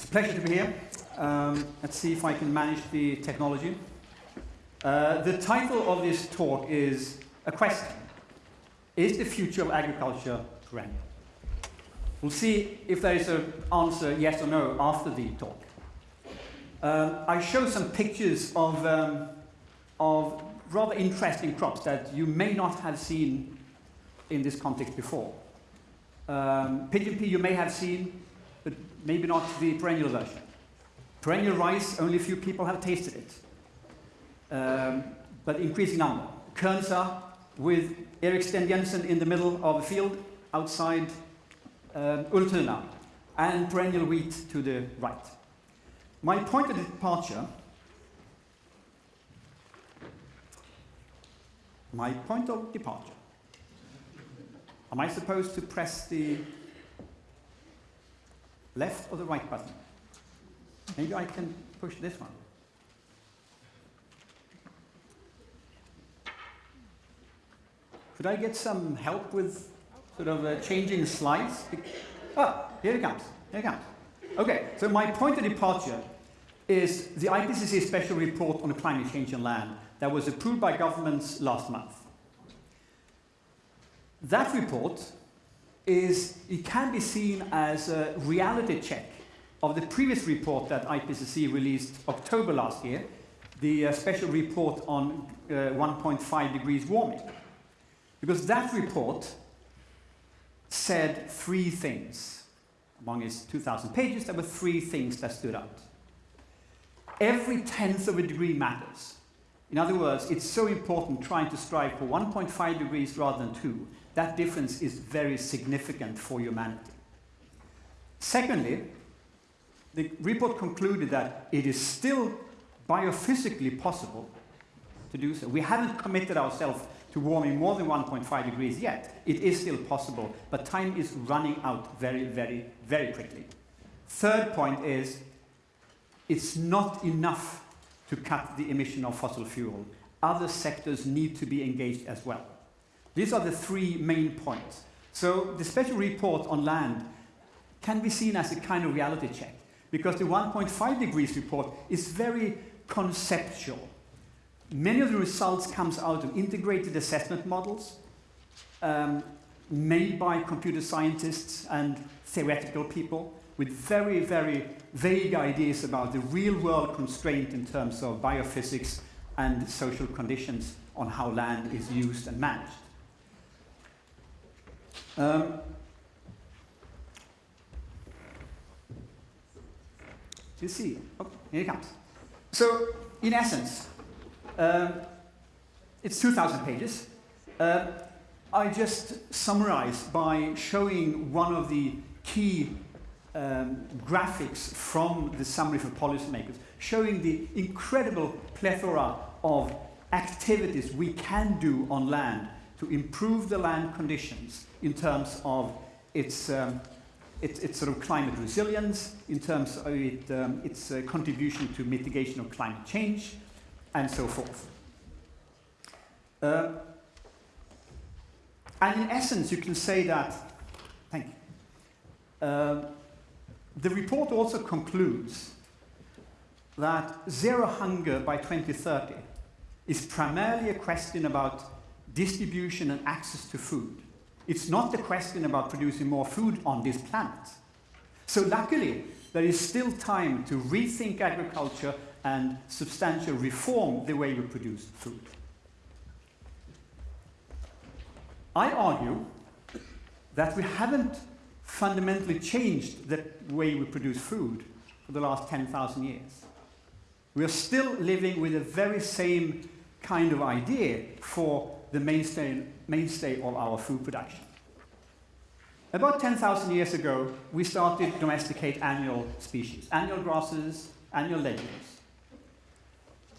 It's a pleasure to be here. Um, let's see if I can manage the technology. Uh, the title of this talk is a question. Is the future of agriculture perennial? We'll see if there is an answer yes or no after the talk. Um, I show some pictures of, um, of rather interesting crops that you may not have seen in this context before. Um, pigeon pea you may have seen, maybe not the perennial version. Perennial rice, only a few people have tasted it, um, but increasing number. Kernza with Erik Steen Jensen in the middle of the field outside um, Ultuna, and perennial wheat to the right. My point of departure my point of departure. Am I supposed to press the left or the right button? Maybe I can push this one. Could I get some help with sort of uh, changing slides? Ah, here it comes. Here it comes. Okay, so my point of departure is the IPCC special report on climate change on land that was approved by governments last month. That report is, it can be seen as a reality check of the previous report that IPCC released October last year, the uh, special report on uh, 1.5 degrees warming. Because that report said three things. Among its 2,000 pages, there were three things that stood out. Every tenth of a degree matters. In other words, it's so important trying to strive for 1.5 degrees rather than 2. That difference is very significant for humanity. Secondly, the report concluded that it is still biophysically possible to do so. We haven't committed ourselves to warming more than 1.5 degrees yet. It is still possible, but time is running out very, very, very quickly. Third point is, it's not enough to cut the emission of fossil fuel. Other sectors need to be engaged as well. These are the three main points. So the special report on land can be seen as a kind of reality check because the 1.5 degrees report is very conceptual. Many of the results comes out of integrated assessment models um, made by computer scientists and theoretical people with very, very vague ideas about the real world constraint in terms of biophysics and social conditions on how land is used and managed. Um, you see, oh, here it comes. So, in essence, um, it's 2,000 pages. Uh, I just summarize by showing one of the key um, graphics from the summary for policymakers, showing the incredible plethora of activities we can do on land to improve the land conditions in terms of its, um, its, its, sort of climate resilience, in terms of it, um, its uh, contribution to mitigation of climate change, and so forth. Uh, and in essence, you can say that, thank you, uh, the report also concludes that zero hunger by 2030 is primarily a question about distribution and access to food. It's not the question about producing more food on this planet. So luckily, there is still time to rethink agriculture and substantially reform the way we produce food. I argue that we haven't fundamentally changed the way we produce food for the last 10,000 years. We are still living with the very same kind of idea for the mainstay, mainstay of our food production. About 10,000 years ago, we started to domesticate annual species, annual grasses, annual legumes.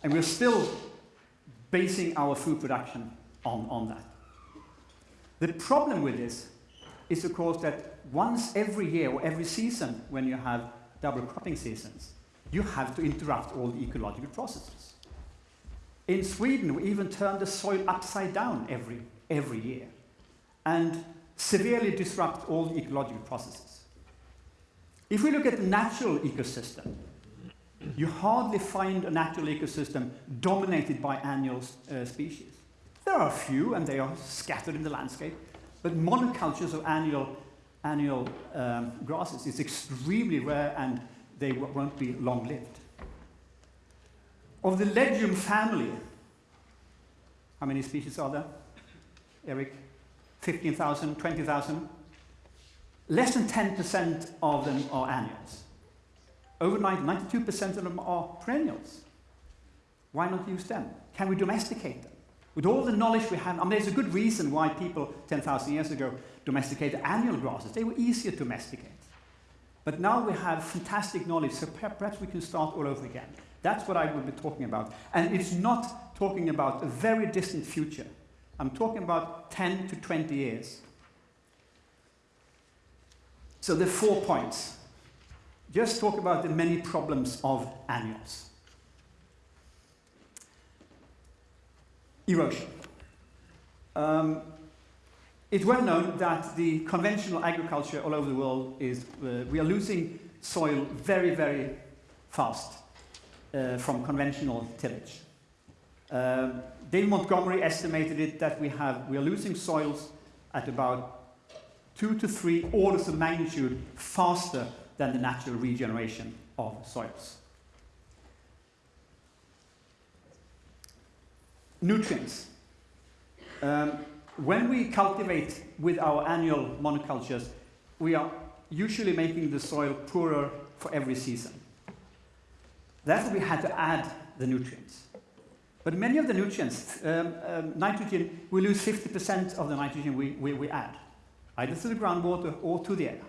And we're still basing our food production on, on that. The problem with this is, of course, that once every year or every season, when you have double cropping seasons, you have to interrupt all the ecological processes. In Sweden, we even turn the soil upside down every, every year and severely disrupt all the ecological processes. If we look at the natural ecosystem, you hardly find a natural ecosystem dominated by annual uh, species. There are a few, and they are scattered in the landscape, but monocultures of annual, annual um, grasses is extremely rare, and they won't be long-lived. Of the legume family, how many species are there? Eric? 15,000, 20,000? Less than 10% of them are annuals. Over 92% of them are perennials. Why not use them? Can we domesticate them? With all the knowledge we have, I mean, there's a good reason why people 10,000 years ago domesticated annual grasses. They were easier to domesticate. But now we have fantastic knowledge, so perhaps we can start all over again. That's what I will be talking about. And it's not talking about a very distant future. I'm talking about 10 to 20 years. So the four points. Just talk about the many problems of annuals. Erosion. Um, it's well known that the conventional agriculture all over the world is, uh, we are losing soil very, very fast uh, from conventional tillage. David Montgomery estimated it that we, have, we are losing soils at about two to three orders of magnitude faster than the natural regeneration of soils. Nutrients. Um, when we cultivate with our annual monocultures, we are usually making the soil poorer for every season. Therefore, we had to add the nutrients. But many of the nutrients, um, um, nitrogen, we lose 50% of the nitrogen we, we, we add either to the groundwater or to the air.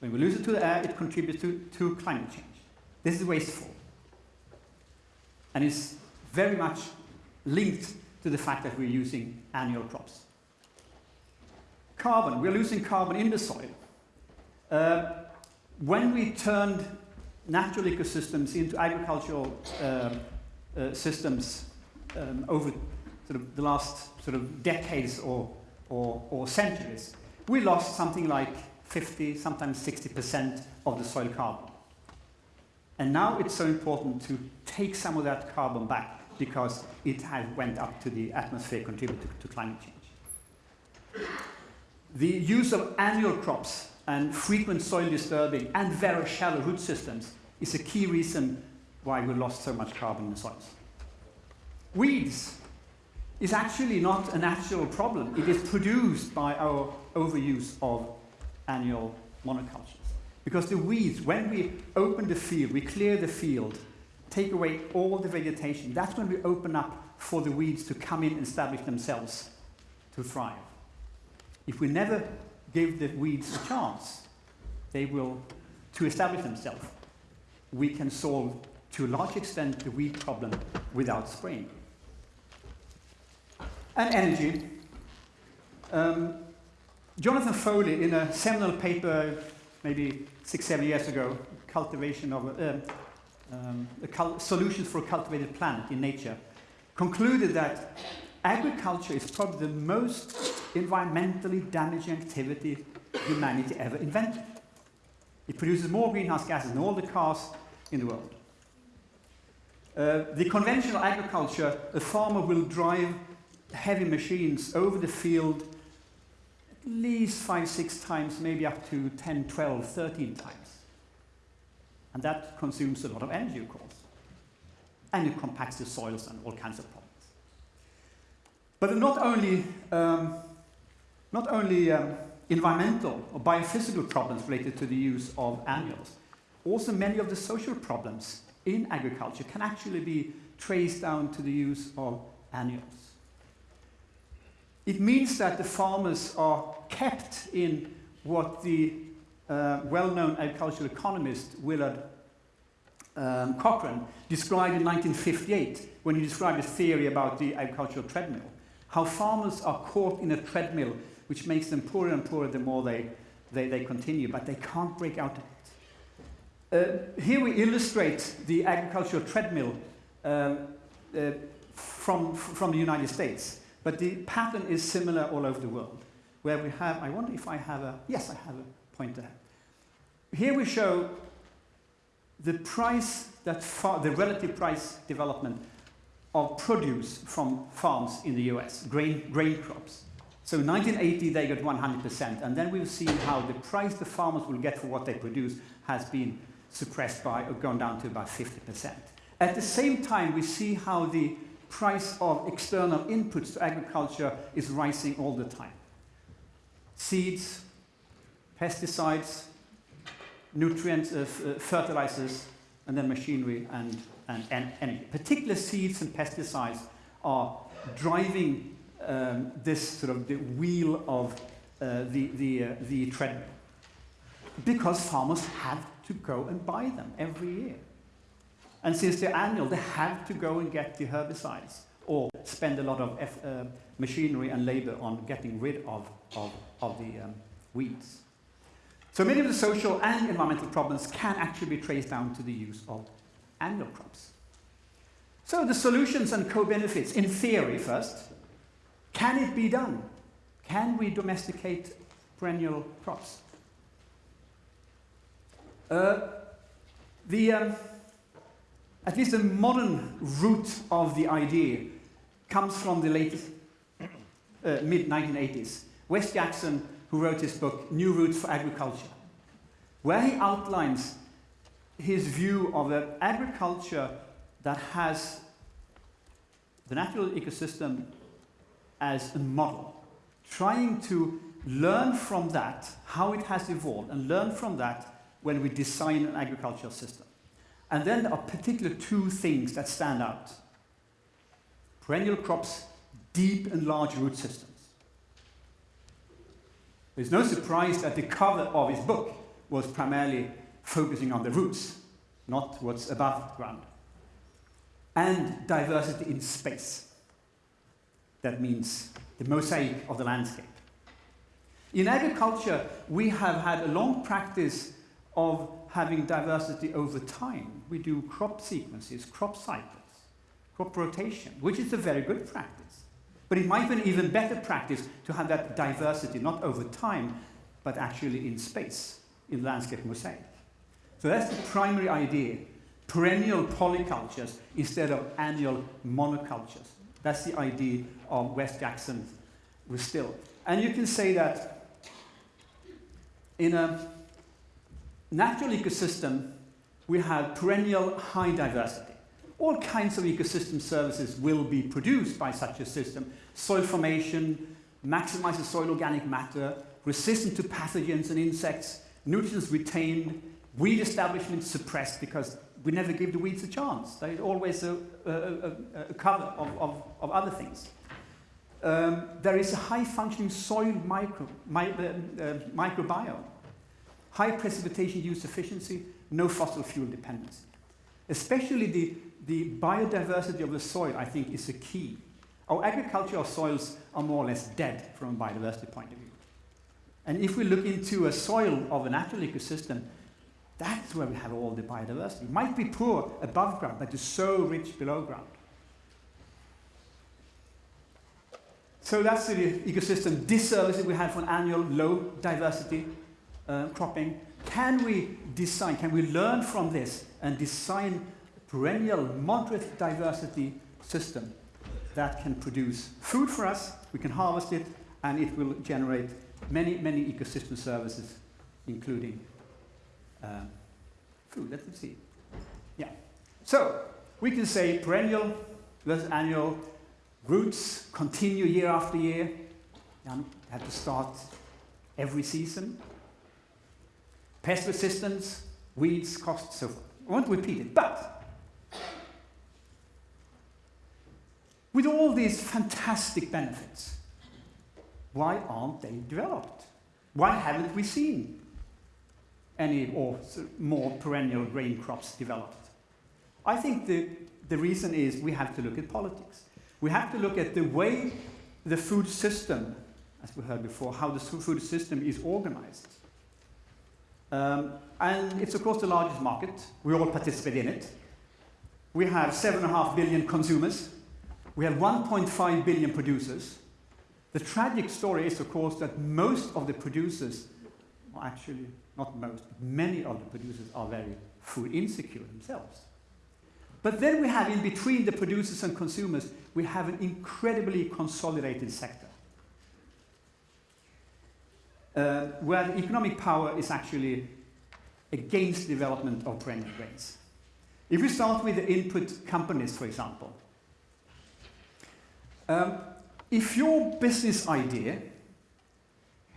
When we lose it to the air, it contributes to, to climate change. This is wasteful. And it's very much linked to the fact that we're using annual crops. Carbon, we're losing carbon in the soil. Uh, when we turned natural ecosystems into agricultural uh, uh, systems um, over sort of the last sort of decades or, or, or centuries, we lost something like 50, sometimes 60% of the soil carbon. And now it's so important to take some of that carbon back because it has went up to the atmosphere, contributed to climate change. The use of annual crops and frequent soil disturbing and very shallow root systems is a key reason why we lost so much carbon in the soils. Weeds is actually not a natural problem. It is produced by our overuse of annual monocultures. Because the weeds, when we open the field, we clear the field, take away all the vegetation, that's when we open up for the weeds to come in and establish themselves to thrive. If we never give the weeds a chance, they will, to establish themselves, we can solve to a large extent the weed problem without spraying and energy. Um, Jonathan Foley, in a seminal paper maybe six, seven years ago, cultivation of uh, um, cul solutions for a cultivated planet in nature, concluded that agriculture is probably the most environmentally damaging activity humanity ever invented. It produces more greenhouse gases than all the cars in the world. Uh, the conventional agriculture, a farmer will drive heavy machines over the field at least five, six times, maybe up to 10, 12, 13 times. And that consumes a lot of energy, of course. And it compacts the soils and all kinds of problems. But not only, um, not only um, environmental or biophysical problems related to the use of annuals, also many of the social problems in agriculture can actually be traced down to the use of annuals. It means that the farmers are kept in what the uh, well-known agricultural economist Willard um, Cochrane described in 1958 when he described his theory about the agricultural treadmill. How farmers are caught in a treadmill which makes them poorer and poorer the more they, they, they continue, but they can't break out of it. Uh, here we illustrate the agricultural treadmill um, uh, from, from the United States. But the pattern is similar all over the world, where we have, I wonder if I have a, yes, I have a pointer. here we show the price that the relative price development of produce from farms in the US, grain, grain crops. So in 1980 they got 100%, and then we've seen how the price the farmers will get for what they produce has been suppressed by or gone down to about 50%. At the same time, we see how the price of external inputs to agriculture is rising all the time. Seeds, pesticides, nutrients, uh, uh, fertilizers, and then machinery and, and, and energy. Particular seeds and pesticides are driving um, this sort of the wheel of uh, the, the, uh, the treadmill. Because farmers have to go and buy them every year. And since they're annual, they have to go and get the herbicides or spend a lot of F, uh, machinery and labor on getting rid of, of, of the um, weeds. So many of the social and environmental problems can actually be traced down to the use of annual crops. So the solutions and co-benefits, in theory first, can it be done? Can we domesticate perennial crops? Uh, the, um, at least the modern root of the idea comes from the late uh, mid-1980s. Wes Jackson, who wrote his book, New Roots for Agriculture, where he outlines his view of an agriculture that has the natural ecosystem as a model, trying to learn from that how it has evolved and learn from that when we design an agricultural system. And then there are particular two things that stand out. Perennial crops, deep and large root systems. There's no surprise that the cover of his book was primarily focusing on the roots, not what's above ground. And diversity in space. That means the mosaic of the landscape. In agriculture, we have had a long practice of having diversity over time. We do crop sequences, crop cycles, crop rotation, which is a very good practice. But it might be an even better practice to have that diversity, not over time, but actually in space, in landscape mosaic. So that's the primary idea. Perennial polycultures instead of annual monocultures. That's the idea of Wes Jackson still. And you can say that in a natural ecosystem, we have perennial high diversity. All kinds of ecosystem services will be produced by such a system. Soil formation, maximizes soil organic matter, resistant to pathogens and insects, nutrients retained, weed establishment suppressed because we never give the weeds a chance. There's always a, a, a, a cover of, of, of, other things. Um, there is a high functioning soil micro, my, uh, uh, microbiome high precipitation use efficiency, no fossil fuel dependence. Especially the, the biodiversity of the soil, I think, is a key. Our agricultural soils are more or less dead from a biodiversity point of view. And if we look into a soil of a natural ecosystem, that's where we have all the biodiversity. It might be poor above ground, but it's so rich below ground. So that's the ecosystem disservice we have for an annual low diversity uh, cropping, can we design, can we learn from this and design a perennial moderate diversity system that can produce food for us, we can harvest it, and it will generate many, many ecosystem services, including Uh, food. Let's see. Yeah. So, we can say perennial versus annual, roots continue year after year, and have to start every season. Pest resistance, weeds, costs, so forth. I won't repeat it, but with all these fantastic benefits, why aren't they developed? Why haven't we seen any or more perennial grain crops developed? I think the, the reason is we have to look at politics. We have to look at the way the food system, as we heard before, how the food system is organized. Um, and it's of course the largest market. We all participate in it. We have 7.5 billion consumers. We have 1.5 billion producers. The tragic story is, of course, that most of the producers actually not most, many of the producers are very food insecure themselves. But then we have in between the producers and consumers, we have an incredibly consolidated sector. Uh, where the economic power is actually against development of perennial grains. If we start with the input companies, for example, um, if your business idea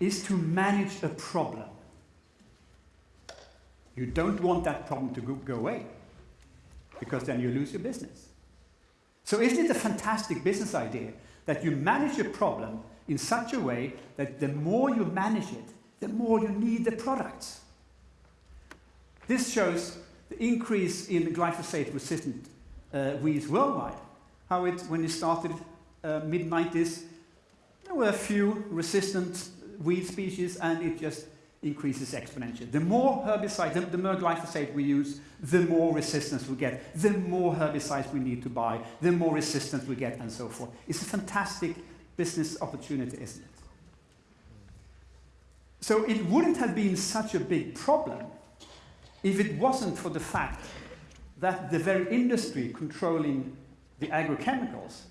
is to manage a problem, you don't want that problem to go, go away because then you lose your business. So isn't it a fantastic business idea that you manage a problem in such a way that the more you manage it, the more you need the products? This shows the increase in glyphosate-resistant uh, weeds worldwide. How it, when it started uh, mid-90s, there were a few resistant weed species and it just increases exponentially. The more herbicide, the, the, more glyphosate we use, the more resistance we get, the more herbicides we need to buy, the more resistance we get, and so forth. It's a fantastic business opportunity, isn't it? So it wouldn't have been such a big problem if it wasn't for the fact that the very industry controlling the agrochemicals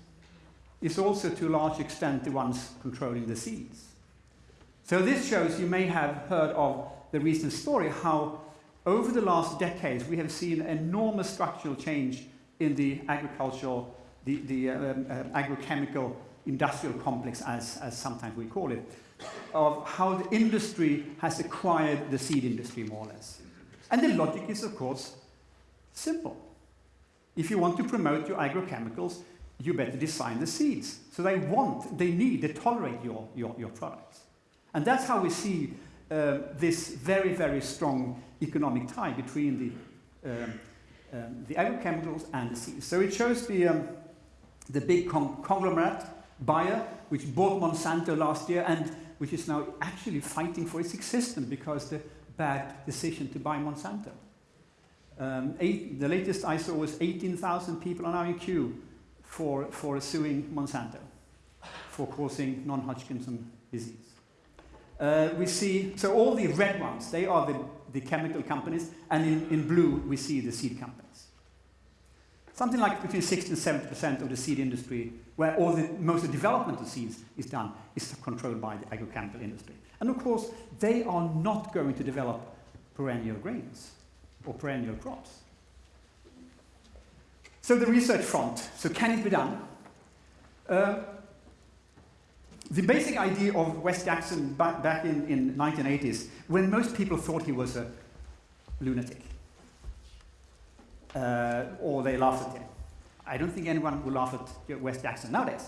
is also to a large extent the ones controlling the seeds. So this shows you may have heard of the recent story how over the last decades we have seen enormous structural change in the agricultural, the, the um, uh, agrochemical industrial complex as, as sometimes we call it, of how the industry has acquired the seed industry more or less. And the logic is of course simple. If you want to promote your agrochemicals, you better design the seeds. So they want, they need, they tolerate your, your, your products. And that's how we see uh, this very, very strong economic tie between the, um, um, the agrochemicals and the seeds. So it shows the, um, the big con conglomerate, Bayer, which bought Monsanto last year and which is now actually fighting for its existence because the bad decision to buy Monsanto. Um, eight, the latest I saw was 18,000 people now in queue for, for suing Monsanto for causing non-Hodgkin's disease. Uh, we see, so all the red ones, they are the, the chemical companies, and in, in blue we see the seed companies. Something like between 60 and 70% of the seed industry, where all the, most of the development of seeds is done, is controlled by the agrochemical industry. And of course, they are not going to develop perennial grains or perennial crops. So the research front, so can it be done? Uh, the basic idea of Wes Jackson back, back in, in 1980s, when most people thought he was a lunatic, uh, or they laughed at him. I don't think anyone will laugh at Wes Jackson nowadays,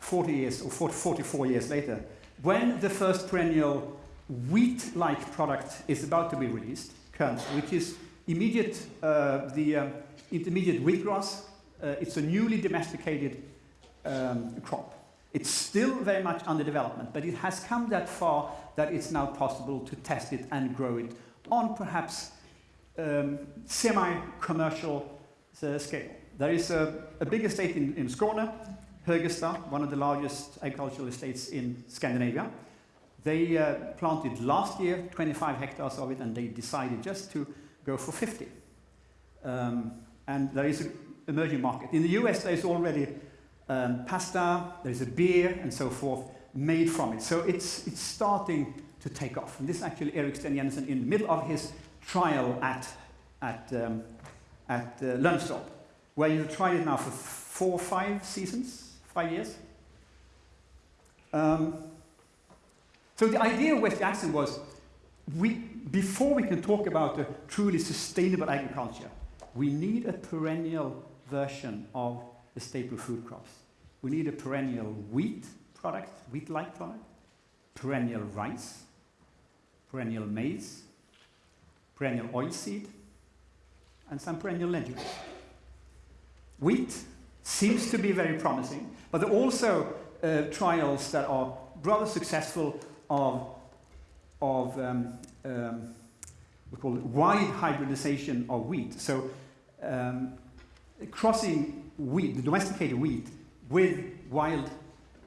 40 years or 40, 44 years later. When the first perennial wheat-like product is about to be released, which is immediate, uh, the um, intermediate wheatgrass. Uh, it's a newly domesticated um, crop. It's still very much under development, but it has come that far that it's now possible to test it and grow it on perhaps um, semi-commercial uh, scale. There is a, a big estate in, in Skåne, Högesta, one of the largest agricultural estates in Scandinavia. They uh, planted last year 25 hectares of it and they decided just to go for 50. Um, and there is an emerging market. In the US, there is already um, pasta, there is a beer, and so forth made from it. So it's, it's starting to take off. And this is actually Erik Steen Jensen in the middle of his trial at, at, um, at uh, where you've tried it now for four, five seasons, five years. Um, so the idea of Wes Jackson was, we, before we can talk about a truly sustainable agriculture, we need a perennial version of the staple food crops. We need a perennial wheat product, wheat-like product, perennial rice, perennial maize, perennial oilseed, and some perennial legumes. Wheat seems to be very promising, but there are also uh, trials that are rather successful of, of um, um, we call it wide hybridization of wheat. So um, crossing wheat, the domesticated wheat, with wild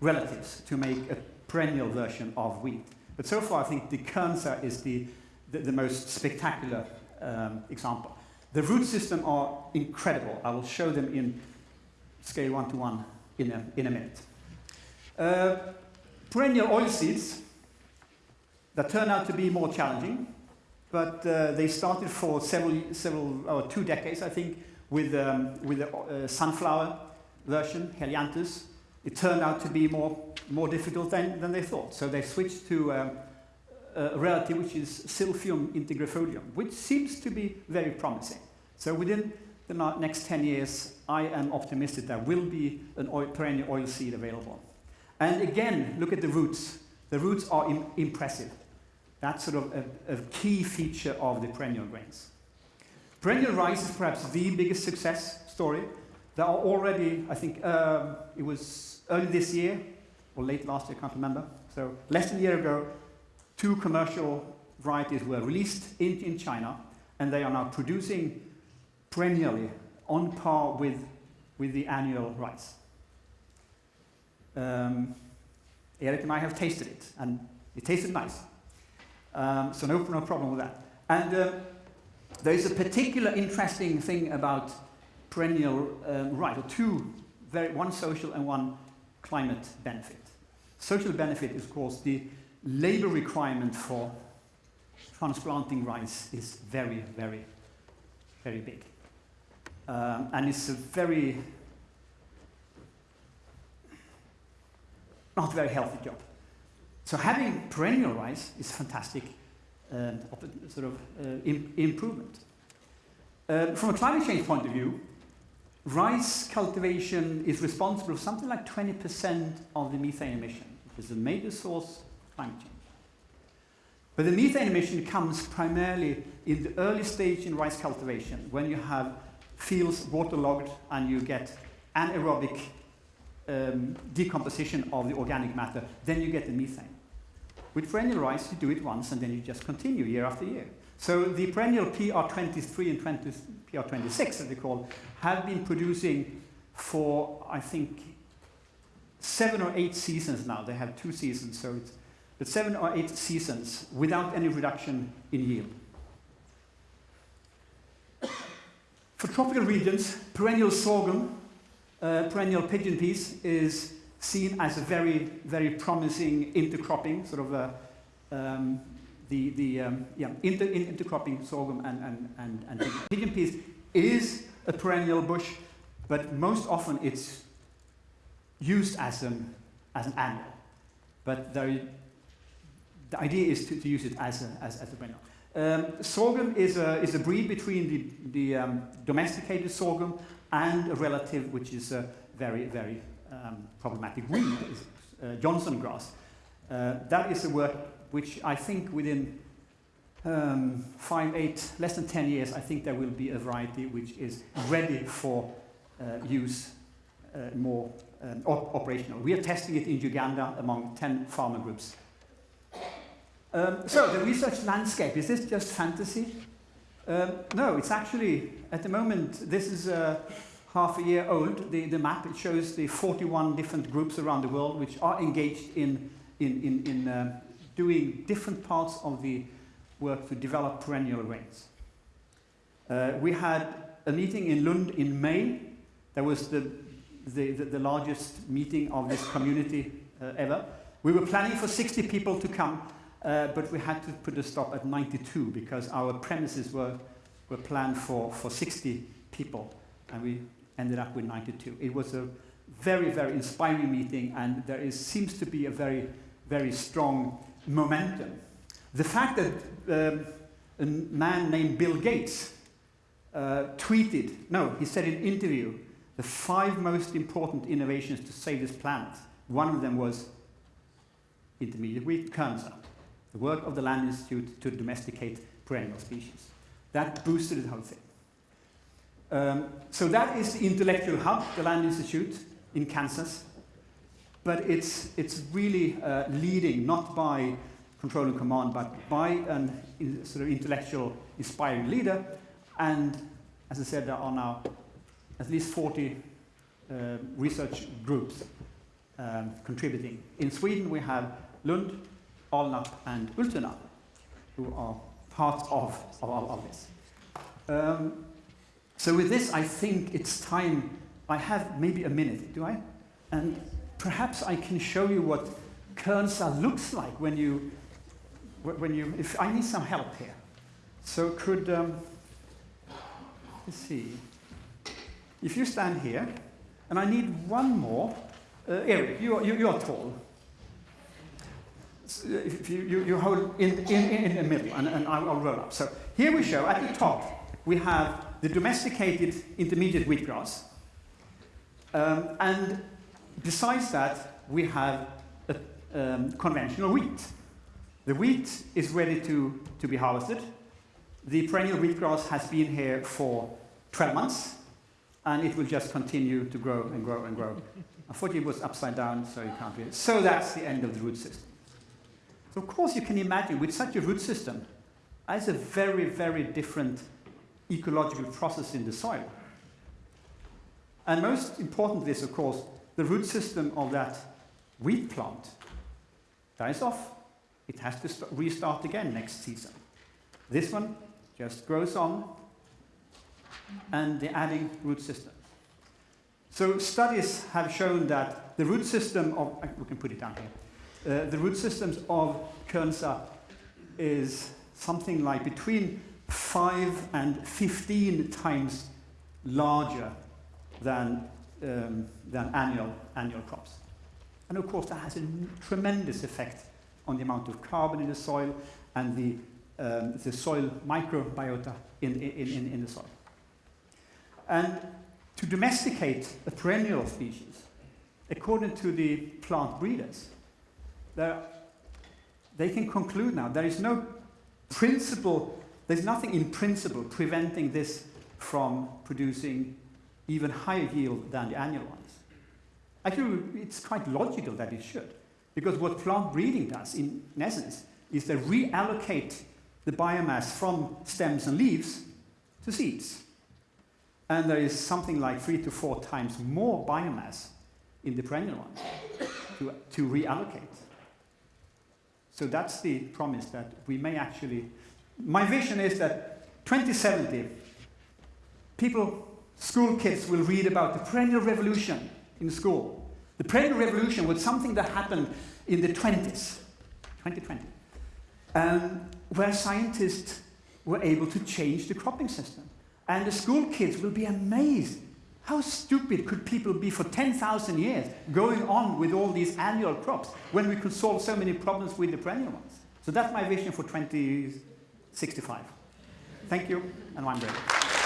relatives to make a perennial version of wheat. But so far, I think the Kernza is the, the, the most spectacular um, example. The root system are incredible. I will show them in scale one to one in a, in a minute. Uh, perennial oilseeds that turn out to be more challenging, but uh, they started for several, several or two decades, I think, with, um, with the uh, sunflower version, Helianthus. It turned out to be more, more difficult than, than they thought. So they switched to um, a relative which is Silphium integrifolium, which seems to be very promising. So within the next 10 years, I am optimistic there will be an oil, perennial oil seed available. And again, look at the roots. The roots are Im impressive. That's sort of a, a, key feature of the perennial grains. Perennial rice is perhaps the biggest success story. There are already, I think, um, it was early this year, or late last year, I can't remember. So less than a year ago, two commercial varieties were released in, in China, and they are now producing perennially on par with, with the annual rice. Um, Eric and I have tasted it, and it tasted nice. Um, so no, no problem with that. And uh, there is a particular interesting thing about perennial um, rice, or two, very, one social and one climate benefit. Social benefit is, of course, the labor requirement for transplanting rice is very, very, very big. Um, and it's a very, not very healthy job. So having perennial rice is fantastic um, sort of uh, Im improvement. Uh, from a climate change point of view, rice cultivation is responsible for something like 20% of the methane emission, which is a major source of climate change. But the methane emission comes primarily in the early stage in rice cultivation, when you have fields waterlogged and you get anaerobic um, decomposition of the organic matter, then you get the methane. With perennial rice, you do it once and then you just continue year after year. So the perennial PR23 and 20, PR26, as they call, have been producing for, I think, seven or eight seasons now. They have two seasons, so it's but seven or eight seasons without any reduction in yield. For tropical regions, perennial sorghum, uh, perennial pigeon peas is seen as a very, very promising intercropping, sort of a, um, the, the um, yeah, inter, intercropping sorghum and, and, and, and pigeon peas is a perennial bush, but most often it's used as an, as an annual. But there, the idea is to, to use it as a, as, as a perennial. Um, sorghum is a, is a breed between the, the um, domesticated sorghum and a relative which is a very, very um, problematic weed, uh, Johnson grass. Uh, that is a work which I think within um, five, eight, less than 10 years, I think there will be a variety which is ready for uh, use uh, more um, op operational. We are testing it in Uganda among 10 farmer groups um, so the research landscape, is this just fantasy? Um, no, it's actually, at the moment, this is uh, half a year old, the, the map. It shows the 41 different groups around the world which are engaged in, in, in, in uh, doing different parts of the work to develop perennial grains. Uh, we had a meeting in Lund in May. That was the, the, the, the largest meeting of this community uh, ever. We were planning for 60 people to come, uh, but we had to put a stop at 92 because our premises were, were planned for, for 60 people, and we ended up with 92. It was a very, very inspiring meeting, and there is, seems to be a very, very strong momentum. The fact that um, a man named Bill Gates uh, tweeted, no, he said in an interview, the five most important innovations to save this planet. One of them was intermediate wheat kernel the work of the Land Institute to domesticate perennial species. That boosted the whole thing. Um, so that is the intellectual hub, the Land Institute in Kansas. But it's, it's really uh, leading not by control and command, but by a sort of intellectual, inspiring leader. And as I said, there are now at least 40 uh, research groups um, contributing. In Sweden, we have Lund, Alnarp and Ultuna, who are part of, of, of this. Um, so with this, I think it's time, I have maybe a minute, do I? And perhaps I can show you what Kernza looks like when you, when you, if I need some help here. So could, um, let's see, if you stand here, and I need one more, uh, Eric, you are, you, you are tall. If you, you, you hold in, in, in the middle, and, and I'll roll up. So here we show, at the top, we have the domesticated intermediate wheatgrass. Um, and besides that, we have a, um, conventional wheat. The wheat is ready to, to be harvested. The perennial wheatgrass has been here for 12 months, and it will just continue to grow and grow and grow. Unfortunately, it was upside down, so you can't read it. So that's the end of the root system. So of course you can imagine with such a root system, as a very, very different ecological process in the soil. And most importantly is, of course, the root system of that wheat plant dies off. It has to restart again next season. This one just grows on, and the adding root system. So studies have shown that the root system of, we can put it down here, uh, the root systems of Kernza is something like between 5 and 15 times larger than, um, than annual, annual crops. And of course, that has a tremendous effect on the amount of carbon in the soil and the, um, the soil microbiota in, in, in, in the soil. And to domesticate a perennial species, according to the plant breeders, they can conclude now there is no principle, there's nothing in principle preventing this from producing even higher yield than the annual ones. Actually, it's quite logical that it should, because what plant breeding does, in, in essence, is they reallocate the biomass from stems and leaves to seeds. And there is something like three to four times more biomass in the perennial ones to, to reallocate. So that's the promise that we may actually. My vision is that 2070, people, school kids will read about the perennial revolution in school. The perennial revolution was something that happened in the 20s, 2020, um, where scientists were able to change the cropping system. And the school kids will be amazed how stupid could people be for 10,000 years going on with all these annual crops when we could solve so many problems with the perennial ones? So that's my vision for 2065. Thank you, and I'm ready.